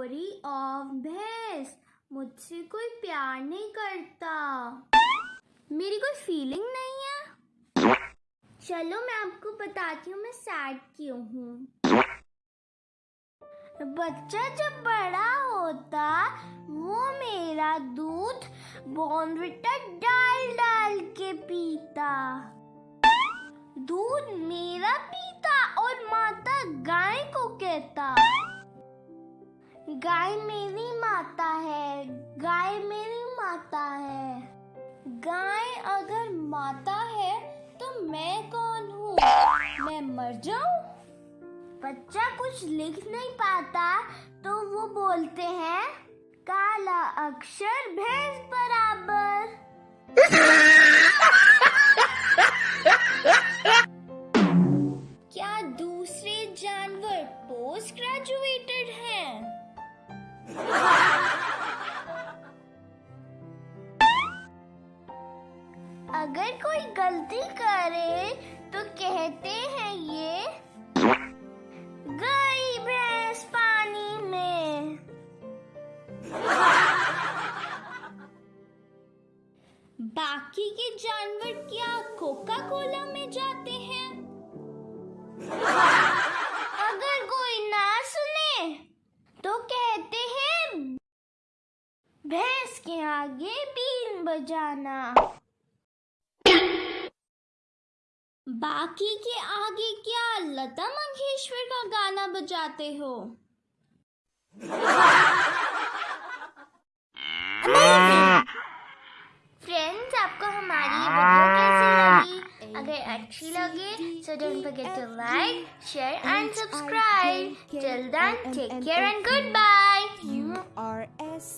story of भैंस मुझसे कोई प्यार नहीं करता। मेरी कोई फीलिंग नहीं है। चलो मैं आपको बताती हूँ, मैं सैड क्यों हूँ। बच्चा जब बड़ा होता, वो मेरा दूध बॉन्डविटा डाल डाल के पीता। दूध मेरा पीता और माता गाय को कहता। गाय मेरी माता है, गाय मेरी माता है। गाय अगर माता है तो मैं कौन हूँ? मैं मर जाऊँ? बच्चा कुछ लिख नहीं पाता तो वो बोलते हैं, काला अक्षर भैंस बराबर। क्या दूसरे जानवर पोस्ट ग्रेजुएटेड हैं? अगर कोई गलती करे तो कहते हैं ये, गई भैंस पानी में। बाकी के जानवर क्या कोका कोला में जाते हैं भैंस के आगे बीन बजाना। बाकी के आगे क्या लता मंगेश्वर का गाना बजाते हो? फ्रेंड्स आपको हमारी अगर अच्छी लगे तो don't forget to like share and subscribe till then take care and good bye U R S